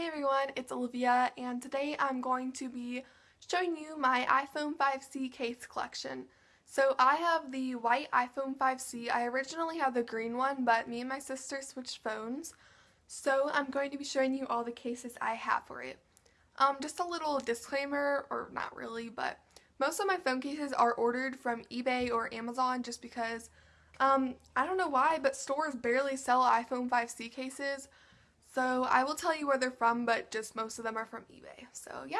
Hey everyone, it's Olivia and today I'm going to be showing you my iPhone 5C case collection. So I have the white iPhone 5C. I originally had the green one but me and my sister switched phones. So I'm going to be showing you all the cases I have for it. Um, just a little disclaimer, or not really, but most of my phone cases are ordered from eBay or Amazon just because um, I don't know why, but stores barely sell iPhone 5C cases. So I will tell you where they're from, but just most of them are from eBay. So yeah.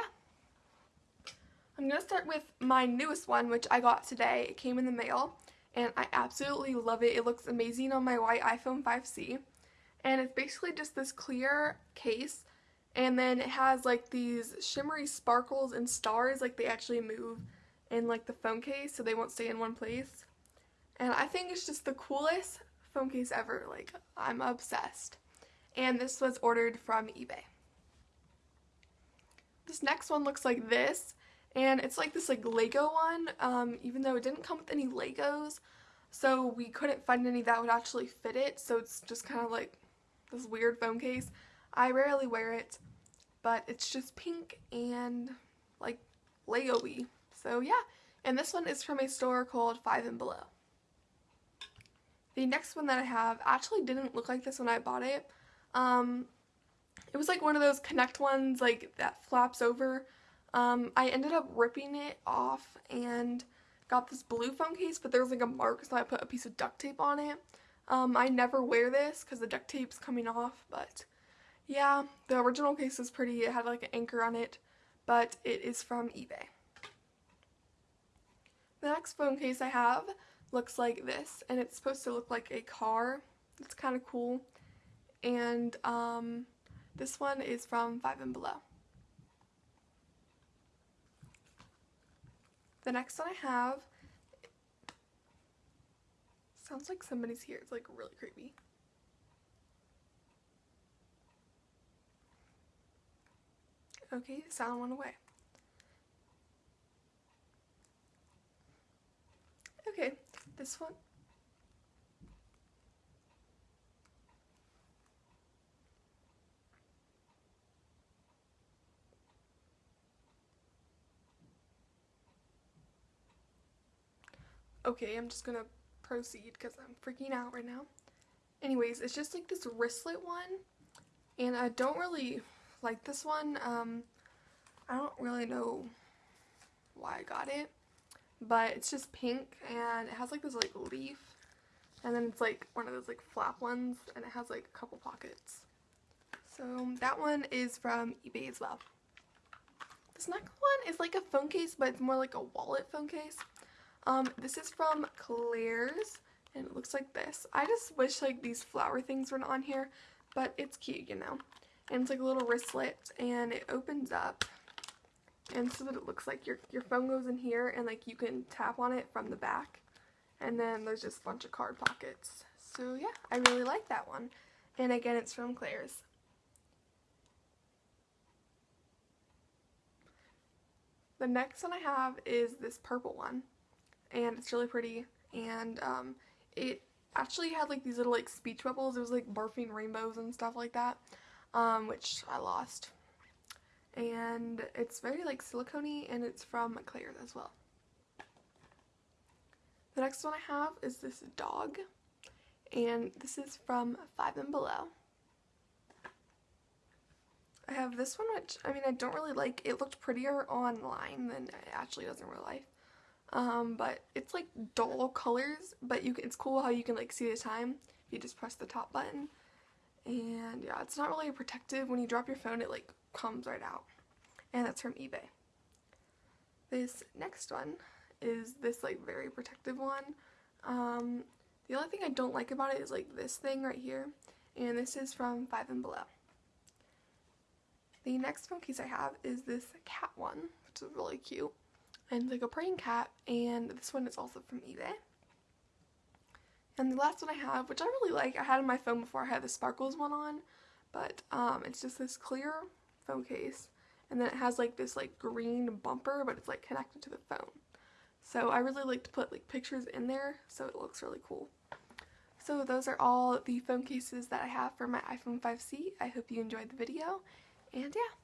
I'm going to start with my newest one, which I got today. It came in the mail, and I absolutely love it. It looks amazing on my white iPhone 5C. And it's basically just this clear case, and then it has like these shimmery sparkles and stars, like they actually move in like the phone case, so they won't stay in one place. And I think it's just the coolest phone case ever. Like, I'm obsessed and this was ordered from eBay. This next one looks like this, and it's like this like Lego one, um, even though it didn't come with any Legos, so we couldn't find any that would actually fit it, so it's just kind of like this weird phone case. I rarely wear it, but it's just pink and like Lego-y. So yeah, and this one is from a store called Five and Below. The next one that I have actually didn't look like this when I bought it, um, it was like one of those Connect ones like that flaps over. Um, I ended up ripping it off and got this blue phone case, but there was like a mark, so I put a piece of duct tape on it. Um, I never wear this because the duct tape's coming off, but yeah, the original case was pretty. It had like an anchor on it, but it is from eBay. The next phone case I have looks like this, and it's supposed to look like a car. It's kind of cool and um, this one is from Five and Below. The next one I have sounds like somebody's here. It's like really creepy. Okay, sound went away. Okay, this one Okay, I'm just gonna proceed because I'm freaking out right now. Anyways, it's just like this wristlet one, and I don't really like this one. Um, I don't really know why I got it, but it's just pink, and it has like this like leaf, and then it's like one of those like flap ones, and it has like a couple pockets. So that one is from eBay as well. This next one is like a phone case, but it's more like a wallet phone case. Um, this is from Claire's, and it looks like this. I just wish like these flower things weren't on here, but it's cute, you know. And it's like a little wristlet, and it opens up, and is what it looks like. Your, your phone goes in here, and like you can tap on it from the back, and then there's just a bunch of card pockets. So yeah, I really like that one. And again, it's from Claire's. The next one I have is this purple one and it's really pretty and um, it actually had like these little like speech bubbles it was like barfing rainbows and stuff like that um, which I lost and it's very like silicone and it's from Claire's as well. The next one I have is this dog and this is from Five and Below. I have this one which I mean I don't really like. It looked prettier online than it actually does in real life. Um, but it's like dull colors, but you can, it's cool how you can like see the time if you just press the top button. And yeah, it's not really protective. When you drop your phone, it like comes right out. And that's from eBay. This next one is this like very protective one. Um, the only thing I don't like about it is like this thing right here. And this is from Five and Below. The next phone case I have is this cat one, which is really cute and like a praying cat and this one is also from eBay. And the last one I have, which I really like, I had on my phone before I had the sparkles one on, but um, it's just this clear phone case and then it has like this like green bumper but it's like connected to the phone. So I really like to put like pictures in there so it looks really cool. So those are all the phone cases that I have for my iPhone 5C. I hope you enjoyed the video And yeah.